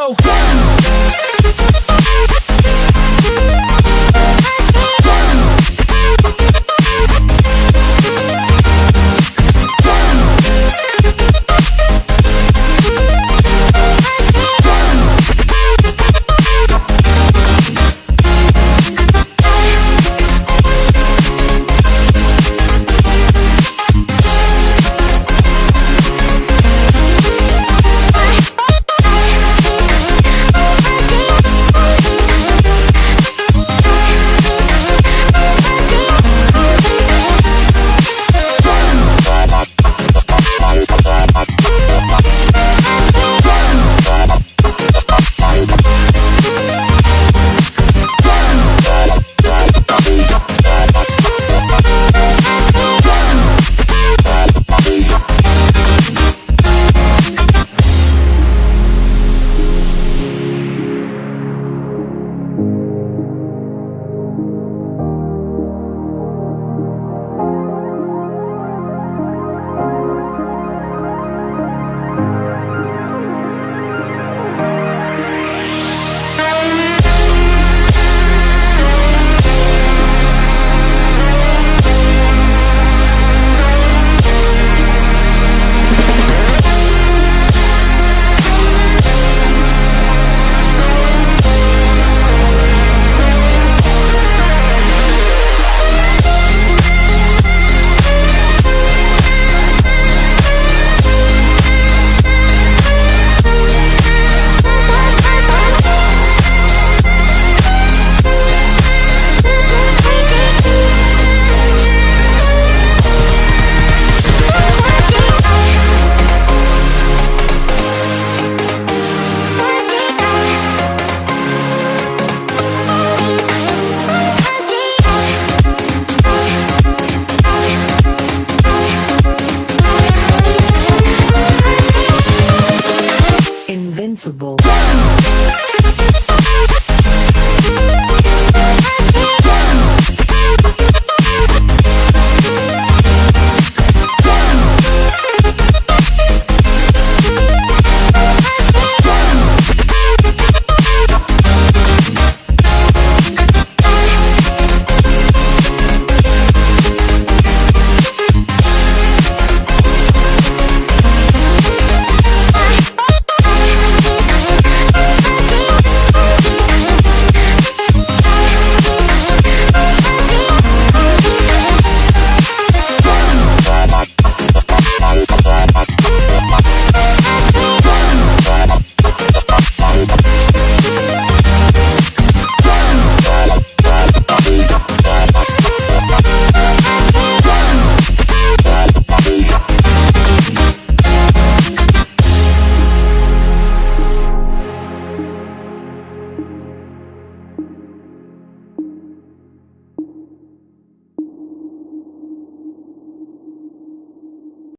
go. sensible.